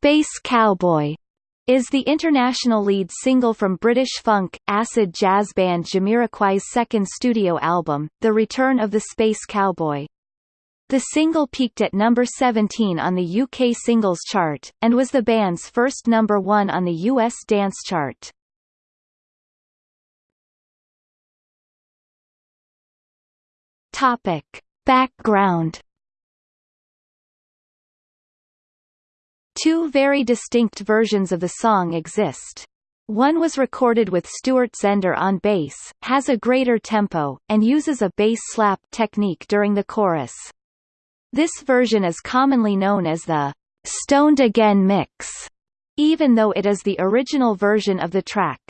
Space Cowboy is the international lead single from British funk, acid jazz band Jamiroquai's second studio album, The Return of the Space Cowboy. The single peaked at number 17 on the UK singles chart, and was the band's first number one on the US dance chart. Topic. Background Two very distinct versions of the song exist. One was recorded with Stuart Zender on bass, has a greater tempo, and uses a bass slap technique during the chorus. This version is commonly known as the Stoned Again mix, even though it is the original version of the track.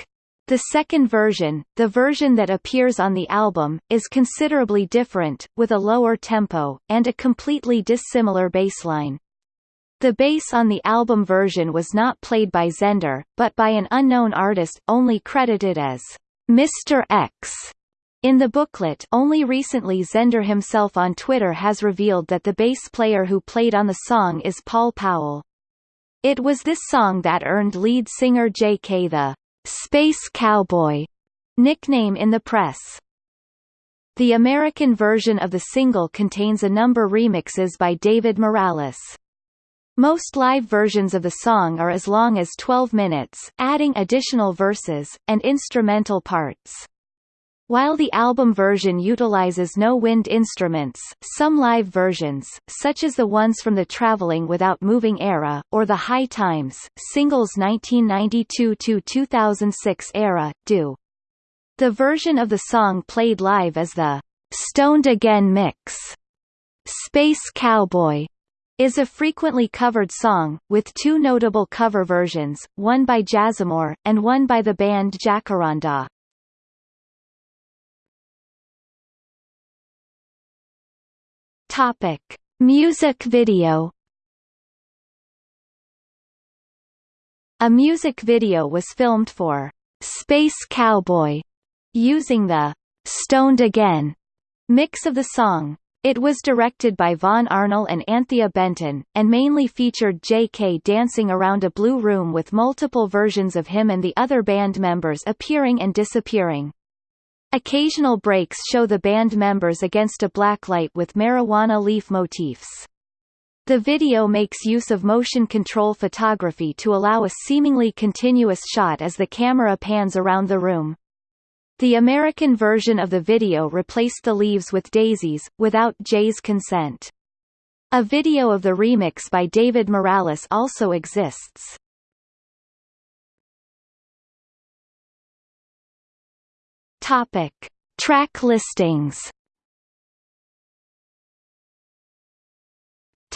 The second version, the version that appears on the album, is considerably different, with a lower tempo, and a completely dissimilar bassline. The bass on the album version was not played by Zender, but by an unknown artist, only credited as Mr. X. In the booklet only recently Zender himself on Twitter has revealed that the bass player who played on the song is Paul Powell. It was this song that earned lead singer Jay Kay the Space Cowboy nickname in the press. The American version of the single contains a number remixes by David Morales. Most live versions of the song are as long as 12 minutes, adding additional verses, and instrumental parts. While the album version utilizes no wind instruments, some live versions, such as the ones from the Traveling Without Moving era, or the High Times, singles 1992–2006 era, do. The version of the song played live is the Stoned Again mix. Space Cowboy is a frequently covered song, with two notable cover versions, one by Jazzamor, and one by the band Jacaranda. Topic. Music video A music video was filmed for Space Cowboy, using the Stoned Again mix of the song. It was directed by Vaughan Arnell and Anthea Benton, and mainly featured Jay Kay dancing around a blue room with multiple versions of him and the other band members appearing and disappearing. Occasional breaks show the band members against a blacklight with marijuana leaf motifs. The video makes use of motion control photography to allow a seemingly continuous shot as the camera pans around the room. The American version of the video replaced the leaves with daisies, without Jay's consent. A video of the remix by David Morales also exists. Topic. Track listings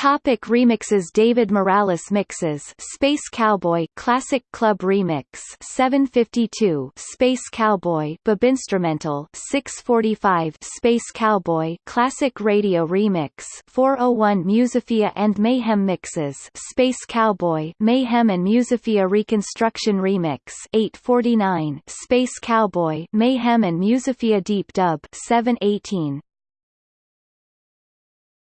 Topic remixes David Morales mixes Space Cowboy Classic Club Remix 752 Space Cowboy Instrumental 645 Space Cowboy Classic Radio Remix 401 Musifia and Mayhem Mixes Space Cowboy Mayhem and Musifia Reconstruction Remix 849 Space Cowboy Mayhem and Musifia Deep Dub 718